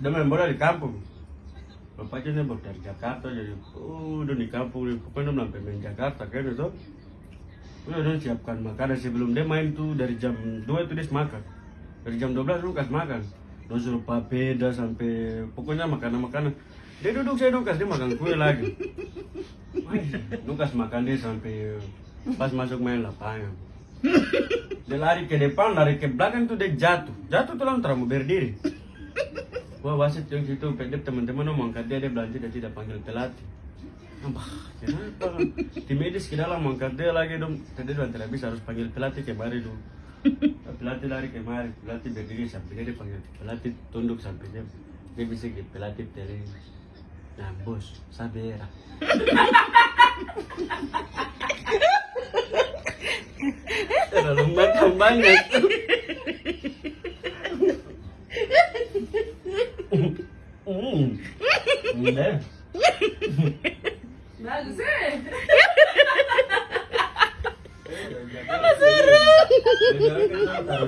dia main bola di kampung. Bapaknya nembak dari Jakarta jadi oh udah di kampung pokoknya dia sampai main Jakarta kan itu. Udah dia siapkan makanan sebelum dia main tuh dari jam 2 itu dia makan. Dari jam 12 lu kasih makan. Dia suruh papeda sampai pokoknya makanan-makanan. Dia duduk saya duduk dia makan kue lagi. Lu kasih makan dia sampai pas masuk main lapangan. Dia lari ke depan lari ke belakang tuh dia jatuh. Jatuh tuh langsung terlalu berdiri Wah wasit yang situ pendek teman-teman mau angkat dia dia belanja dia tidak panggil pelatih. Apa? Kenapa? Tim medis ke dalam angkat dia lagi dong. Tadi dong tidak bisa harus panggil pelatih kemari dong. Pelatih lari kemari, pelatih berdiri sampai dia dipanggil pelatih tunduk sampai dia dia bisa ke pelatih tele. Nah bos, sabera. Terlalu matang banget. Mm. Mm. That's it. That's.